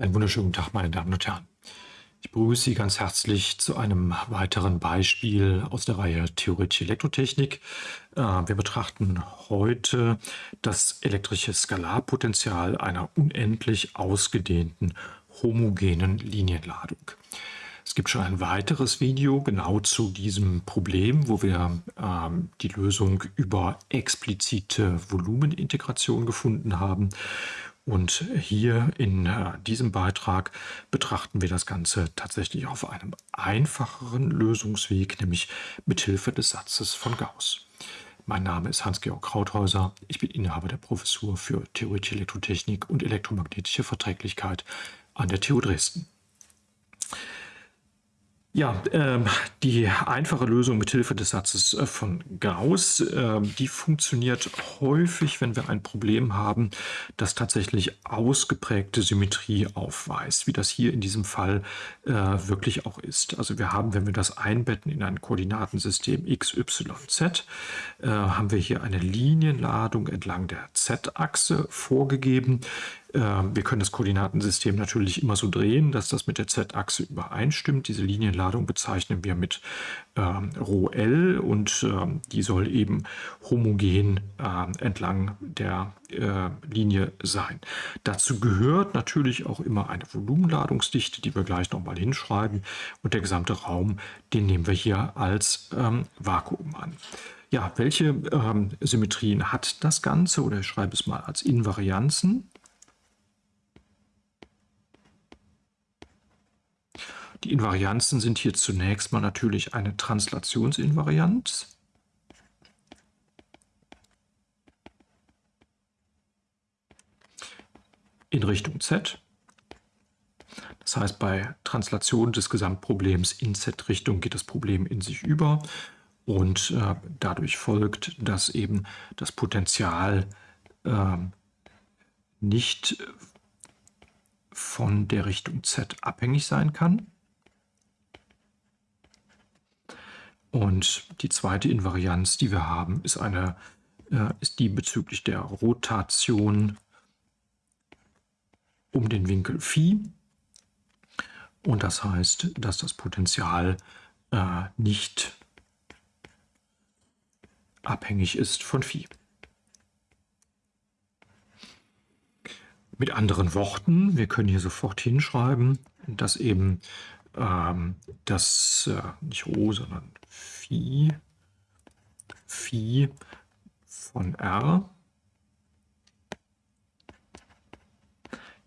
Einen wunderschönen Tag, meine Damen und Herren. Ich begrüße Sie ganz herzlich zu einem weiteren Beispiel aus der Reihe Theoretische Elektrotechnik. Äh, wir betrachten heute das elektrische Skalarpotenzial einer unendlich ausgedehnten homogenen Linienladung. Es gibt schon ein weiteres Video genau zu diesem Problem, wo wir ähm, die Lösung über explizite Volumenintegration gefunden haben. Und hier in äh, diesem Beitrag betrachten wir das Ganze tatsächlich auf einem einfacheren Lösungsweg, nämlich mit Hilfe des Satzes von Gauss. Mein Name ist Hans-Georg Krauthäuser. Ich bin Inhaber der Professur für Theoretische Elektrotechnik und elektromagnetische Verträglichkeit an der TU Dresden. Ja, ähm, die einfache Lösung mit Hilfe des Satzes äh, von Gauss, äh, die funktioniert häufig, wenn wir ein Problem haben, das tatsächlich ausgeprägte Symmetrie aufweist, wie das hier in diesem Fall äh, wirklich auch ist. Also wir haben, wenn wir das einbetten in ein Koordinatensystem x, y, z, äh, haben wir hier eine Linienladung entlang der z-Achse vorgegeben, wir können das Koordinatensystem natürlich immer so drehen, dass das mit der z-Achse übereinstimmt. Diese Linienladung bezeichnen wir mit ähm, ρl und ähm, die soll eben homogen äh, entlang der äh, Linie sein. Dazu gehört natürlich auch immer eine Volumenladungsdichte, die wir gleich nochmal hinschreiben und der gesamte Raum, den nehmen wir hier als ähm, Vakuum an. Ja, welche ähm, Symmetrien hat das Ganze? Oder ich schreibe es mal als Invarianzen. Die Invarianzen sind hier zunächst mal natürlich eine Translationsinvarianz. in Richtung z. Das heißt, bei Translation des Gesamtproblems in z-Richtung geht das Problem in sich über und äh, dadurch folgt, dass eben das Potenzial äh, nicht von der Richtung z abhängig sein kann. Und die zweite Invarianz, die wir haben, ist, eine, äh, ist die bezüglich der Rotation um den Winkel Phi. Und das heißt, dass das Potential äh, nicht abhängig ist von Phi. Mit anderen Worten, wir können hier sofort hinschreiben, dass eben ähm, das, äh, nicht Rho, sondern Phi, Phi von R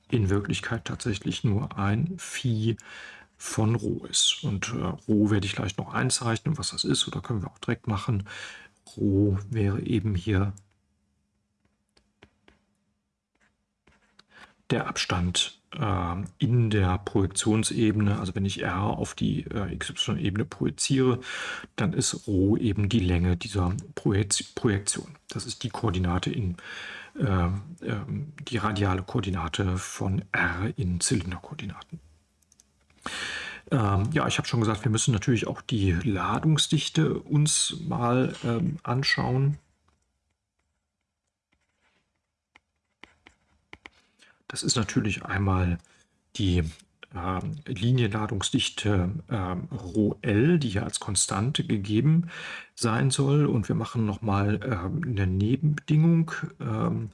in Wirklichkeit tatsächlich nur ein Phi von Rho ist. Und äh, Rho werde ich gleich noch einzeichnen, was das ist, oder können wir auch direkt machen. Rho wäre eben hier der Abstand in der Projektionsebene, also wenn ich R auf die äh, XY-Ebene projiziere, dann ist Rho eben die Länge dieser Projektion. Das ist die Koordinate in äh, die radiale Koordinate von R in Zylinderkoordinaten. Ähm, ja, ich habe schon gesagt, wir müssen natürlich auch die Ladungsdichte uns mal ähm, anschauen. Das ist natürlich einmal die ähm, Linienladungsdichte ähm, ρl, die hier als Konstante gegeben sein soll. Und wir machen nochmal ähm, eine Nebenbedingung, ähm,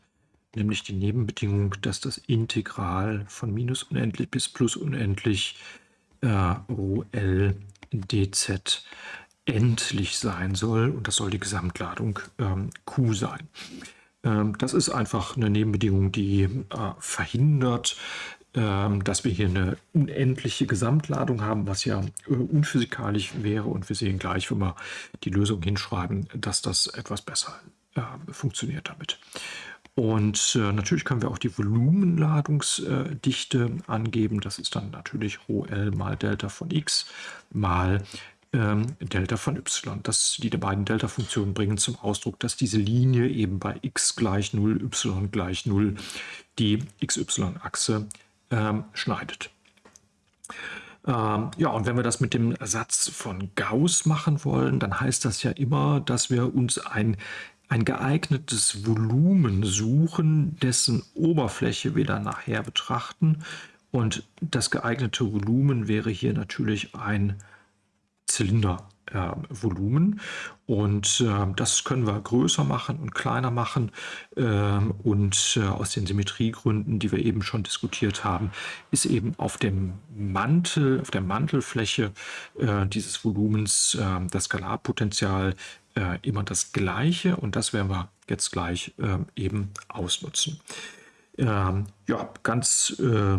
nämlich die Nebenbedingung, dass das Integral von minus unendlich bis plus unendlich äh, ρl dz endlich sein soll. Und das soll die Gesamtladung ähm, Q sein. Ähm, das ist einfach eine Nebenbedingung, die äh, verhindert, ähm, dass wir hier eine unendliche Gesamtladung haben, was ja äh, unphysikalisch wäre. Und wir sehen gleich, wenn wir die Lösung hinschreiben, dass das etwas besser äh, funktioniert damit. Und natürlich können wir auch die Volumenladungsdichte angeben. Das ist dann natürlich ρl mal Delta von x mal ähm, Delta von y. Das, die beiden Delta-Funktionen bringen zum Ausdruck, dass diese Linie eben bei x gleich 0, y gleich 0 die xy-Achse ähm, schneidet. Ähm, ja, und wenn wir das mit dem Satz von Gauss machen wollen, dann heißt das ja immer, dass wir uns ein, ein geeignetes Volumen suchen, dessen Oberfläche wir dann nachher betrachten Und das geeignete Volumen wäre hier natürlich ein Zylinder äh. Und äh, das können wir größer machen und kleiner machen. Äh, und äh, aus den Symmetriegründen, die wir eben schon diskutiert haben, ist eben auf dem Mantel, auf der Mantelfläche äh, dieses Volumens äh, das Skalarpotenzial immer das gleiche. Und das werden wir jetzt gleich eben ausnutzen. Ähm, ja, ganz äh,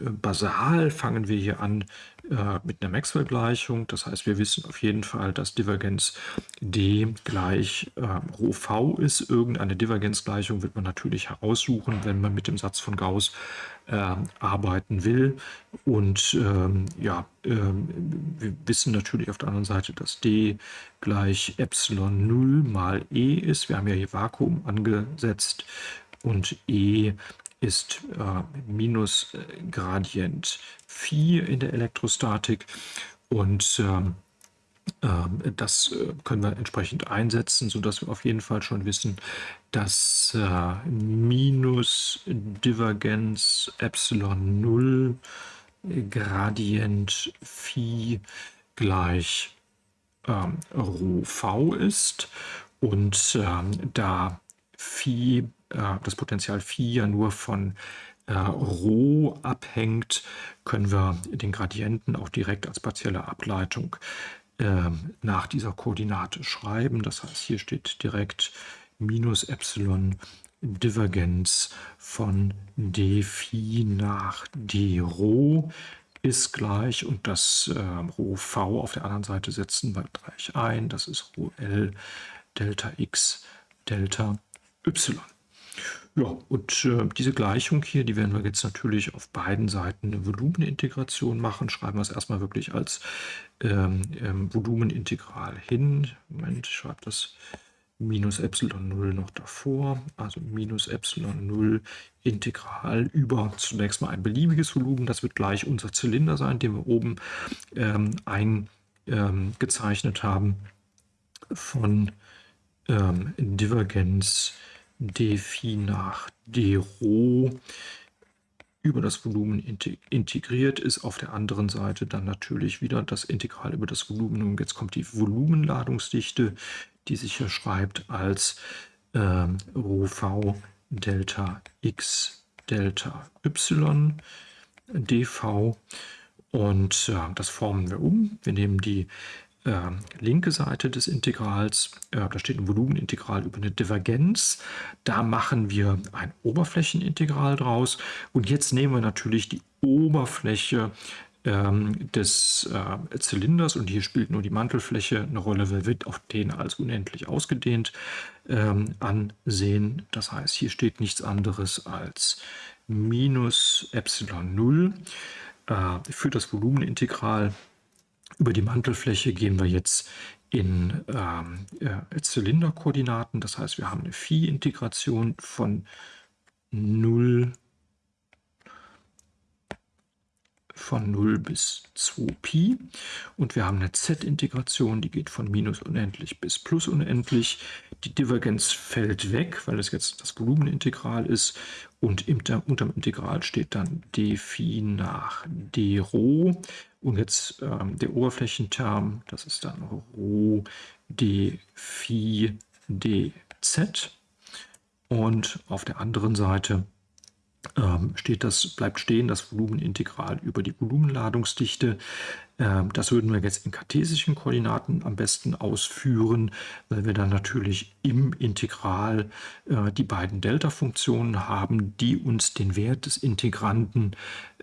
basal fangen wir hier an äh, mit einer Maxwell-Gleichung. Das heißt, wir wissen auf jeden Fall, dass Divergenz d gleich äh, Rho v ist. Irgendeine Divergenzgleichung wird man natürlich heraussuchen, wenn man mit dem Satz von Gauss äh, arbeiten will. Und ähm, ja, ähm, wir wissen natürlich auf der anderen Seite, dass d gleich Epsilon 0 mal e ist. Wir haben ja hier Vakuum angesetzt und E ist äh, minus äh, Gradient Phi in der Elektrostatik. Und ähm, äh, das äh, können wir entsprechend einsetzen, sodass wir auf jeden Fall schon wissen, dass äh, minus Divergenz Epsilon 0 Gradient Phi gleich ähm, Rho v ist. Und ähm, da Phi das Potenzial Phi ja nur von äh, Rho abhängt, können wir den Gradienten auch direkt als partielle Ableitung äh, nach dieser Koordinate schreiben. Das heißt, hier steht direkt minus Epsilon Divergenz von d Phi nach d Rho ist gleich und das äh, Rho v auf der anderen Seite setzen wir gleich ein. Das ist Rho L Delta x Delta y. Ja, und äh, diese Gleichung hier, die werden wir jetzt natürlich auf beiden Seiten eine Volumenintegration machen. Schreiben wir es erstmal wirklich als ähm, ähm, Volumenintegral hin. Moment, ich schreibe das minus Epsilon 0 noch davor. Also minus Epsilon 0 Integral über zunächst mal ein beliebiges Volumen. Das wird gleich unser Zylinder sein, den wir oben ähm, eingezeichnet haben von ähm, Divergenz d Phi nach d Rho über das Volumen integriert ist. Auf der anderen Seite dann natürlich wieder das Integral über das Volumen. Und jetzt kommt die Volumenladungsdichte, die sich hier schreibt als ähm, Rho v Delta x Delta y dv. Und äh, das formen wir um. Wir nehmen die äh, linke Seite des Integrals, äh, da steht ein Volumenintegral über eine Divergenz. Da machen wir ein Oberflächenintegral draus. Und jetzt nehmen wir natürlich die Oberfläche ähm, des äh, Zylinders und hier spielt nur die Mantelfläche eine Rolle, weil wird auf den als unendlich ausgedehnt ähm, ansehen. Das heißt, hier steht nichts anderes als minus Epsilon 0 äh, für das Volumenintegral über die Mantelfläche gehen wir jetzt in ähm, äh, Zylinderkoordinaten. Das heißt, wir haben eine Phi-Integration von 0 von 0 bis 2pi und wir haben eine z-Integration, die geht von minus unendlich bis plus unendlich. Die Divergenz fällt weg, weil das jetzt das Volumenintegral ist. Und unter, dem Integral steht dann d Phi nach d Rho. Und jetzt ähm, der Oberflächenterm, das ist dann Rho d Phi dz. Und auf der anderen Seite steht das, bleibt stehen das Volumenintegral über die Volumenladungsdichte. Ähm, das würden wir jetzt in kartesischen Koordinaten am besten ausführen, weil wir dann natürlich im Integral äh, die beiden Delta-Funktionen haben, die uns den Wert des Integranten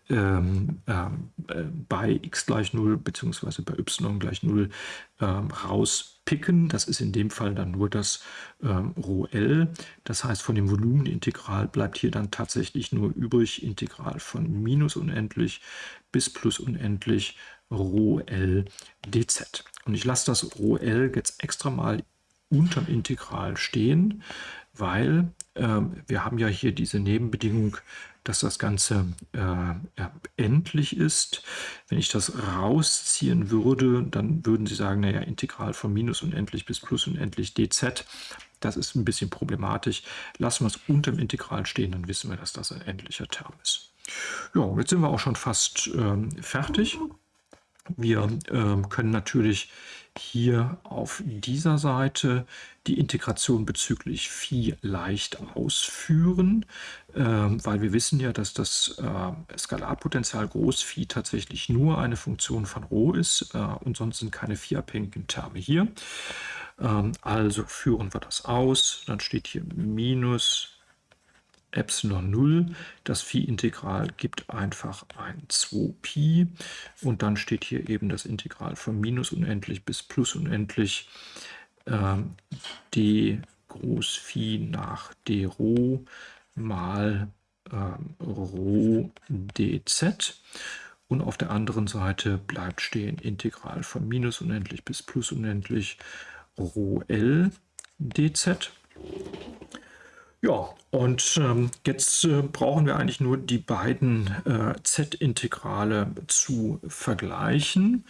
ähm, äh, bei x gleich 0 bzw. bei y gleich 0 ähm, rauspicken. Das ist in dem Fall dann nur das ähm, Rho L. Das heißt, von dem Volumenintegral bleibt hier dann tatsächlich nur übrig Integral von minus unendlich bis plus unendlich Rho L dz. Und ich lasse das Rho L jetzt extra mal unterm Integral stehen, weil äh, wir haben ja hier diese Nebenbedingung dass das Ganze äh, endlich ist. Wenn ich das rausziehen würde, dann würden Sie sagen, naja, Integral von minus unendlich bis plus unendlich dz, das ist ein bisschen problematisch. Lassen wir es unter dem Integral stehen, dann wissen wir, dass das ein endlicher Term ist. Ja, jetzt sind wir auch schon fast ähm, fertig. Wir ähm, können natürlich hier auf dieser Seite die Integration bezüglich Phi leicht ausführen, ähm, weil wir wissen ja, dass das äh, Skalarpotential Groß Phi tatsächlich nur eine Funktion von Rho ist äh, und sonst sind keine Phi-abhängigen Terme hier. Ähm, also führen wir das aus, dann steht hier minus Epsilon 0. Das Phi-Integral gibt einfach ein 2Pi und dann steht hier eben das Integral von minus unendlich bis plus unendlich ähm, d groß Phi nach d Rho mal ähm, Rho dz. Und auf der anderen Seite bleibt stehen Integral von minus unendlich bis plus unendlich Rho L dz. Ja, und ähm, jetzt äh, brauchen wir eigentlich nur die beiden äh, Z-Integrale zu vergleichen.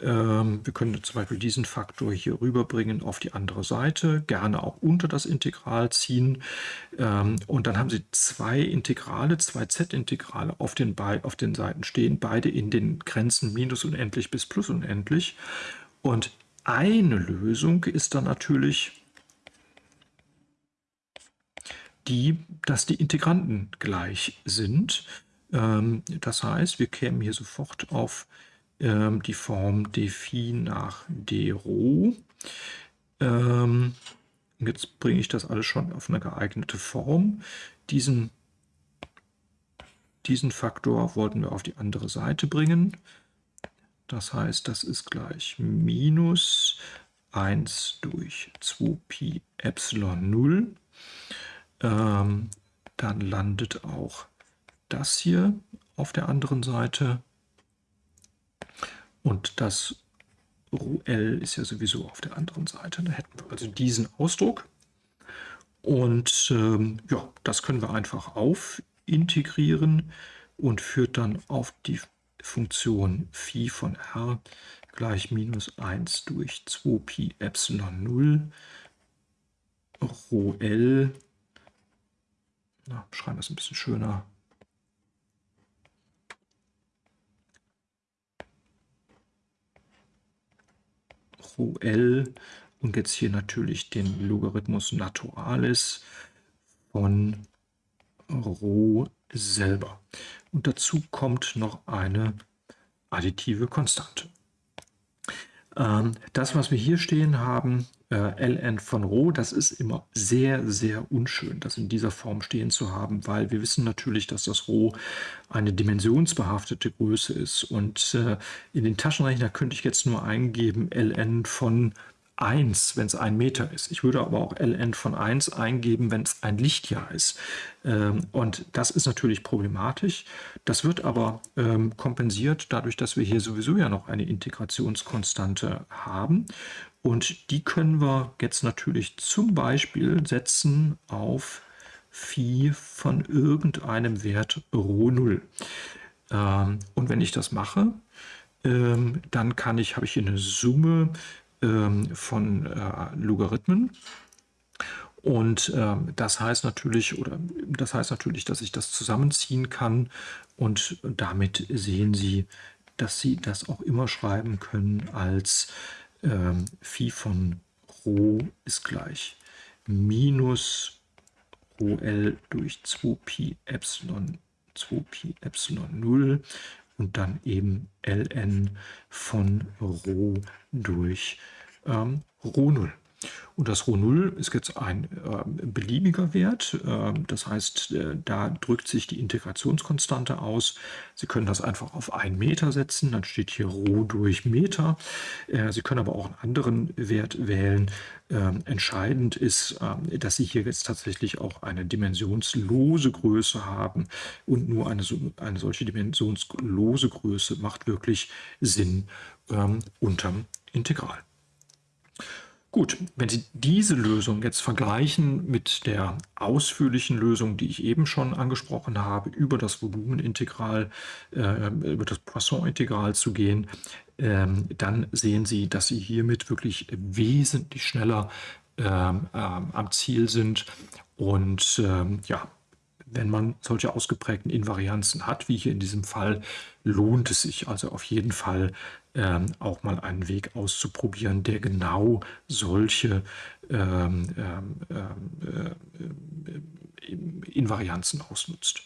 Ähm, wir können zum Beispiel diesen Faktor hier rüberbringen auf die andere Seite, gerne auch unter das Integral ziehen. Ähm, und dann haben Sie zwei Integrale, zwei Z-Integrale auf, den auf den Seiten stehen, beide in den Grenzen minus unendlich bis plus unendlich. Und eine Lösung ist dann natürlich die, dass die Integranten gleich sind. Ähm, das heißt, wir kämen hier sofort auf ähm, die Form d Phi nach d Rho. Ähm, jetzt bringe ich das alles schon auf eine geeignete Form. Diesen, diesen Faktor wollten wir auf die andere Seite bringen. Das heißt, das ist gleich minus 1 durch 2pi Epsilon 0 ähm, dann landet auch das hier auf der anderen Seite. Und das L ist ja sowieso auf der anderen Seite. Da hätten wir also diesen Ausdruck. Und ähm, ja, das können wir einfach aufintegrieren und führt dann auf die Funktion Phi von r gleich minus 1 durch 2pi Epsilon 0 Rho L na, schreiben wir es ein bisschen schöner. Rho L und jetzt hier natürlich den Logarithmus Naturalis von Rho selber. Und dazu kommt noch eine additive Konstante. Ähm, das, was wir hier stehen haben, äh, ln von Rho, das ist immer sehr, sehr unschön, das in dieser Form stehen zu haben, weil wir wissen natürlich, dass das Rho eine dimensionsbehaftete Größe ist. Und äh, in den Taschenrechner könnte ich jetzt nur eingeben ln von 1, wenn es ein Meter ist. Ich würde aber auch ln von 1 eingeben, wenn es ein Lichtjahr ist. Ähm, und das ist natürlich problematisch. Das wird aber ähm, kompensiert dadurch, dass wir hier sowieso ja noch eine Integrationskonstante haben. Und die können wir jetzt natürlich zum Beispiel setzen auf Phi von irgendeinem Wert Rho 0. Ähm, und wenn ich das mache, dann kann ich, habe ich hier eine Summe von äh, Logarithmen. Und ähm, das heißt natürlich, oder das heißt natürlich, dass ich das zusammenziehen kann und damit sehen Sie, dass Sie das auch immer schreiben können als ähm, Phi von Rho ist gleich minus Rho L durch 2Pi Epsilon 2Pi Epsilon 0 und dann eben ln von Rho durch ähm, Rho 0. Und das Rho 0 ist jetzt ein äh, beliebiger Wert. Äh, das heißt, äh, da drückt sich die Integrationskonstante aus. Sie können das einfach auf 1 Meter setzen. Dann steht hier Rho durch Meter. Äh, Sie können aber auch einen anderen Wert wählen. Ähm, entscheidend ist, ähm, dass Sie hier jetzt tatsächlich auch eine dimensionslose Größe haben. Und nur eine, eine solche dimensionslose Größe macht wirklich Sinn ähm, unterm Integral. Gut, wenn Sie diese Lösung jetzt vergleichen mit der ausführlichen Lösung, die ich eben schon angesprochen habe, über das Volumenintegral, äh, über das Poisson-Integral zu gehen, äh, dann sehen Sie, dass Sie hiermit wirklich wesentlich schneller äh, am Ziel sind. Und ähm, ja, wenn man solche ausgeprägten Invarianzen hat, wie hier in diesem Fall, lohnt es sich also auf jeden Fall ähm, auch mal einen Weg auszuprobieren, der genau solche ähm, ähm, äh, Invarianzen ausnutzt.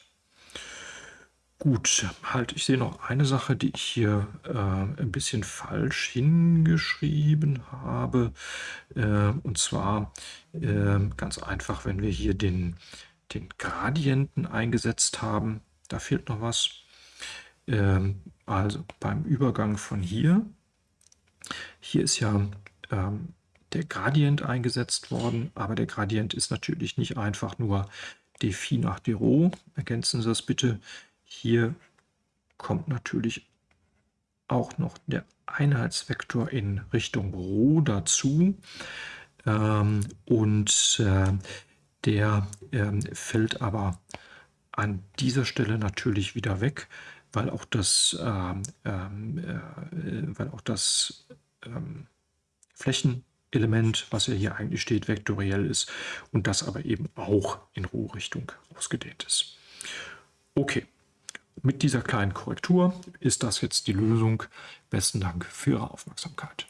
Gut, halt, ich sehe noch eine Sache, die ich hier äh, ein bisschen falsch hingeschrieben habe. Äh, und zwar äh, ganz einfach, wenn wir hier den, den Gradienten eingesetzt haben, da fehlt noch was. Ähm, also beim Übergang von hier, hier ist ja ähm, der Gradient eingesetzt worden, aber der Gradient ist natürlich nicht einfach nur d Phi nach d Rho. Ergänzen Sie das bitte hier kommt natürlich auch noch der Einheitsvektor in Richtung Rho dazu. Ähm, und äh, der ähm, fällt aber an dieser Stelle natürlich wieder weg, weil auch das, ähm, ähm äh, weil auch das ähm, Flächenelement, was ja hier eigentlich steht, vektoriell ist und das aber eben auch in Rho-Richtung ausgedehnt ist. Okay. Mit dieser kleinen Korrektur ist das jetzt die Lösung. Besten Dank für Ihre Aufmerksamkeit.